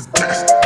is best.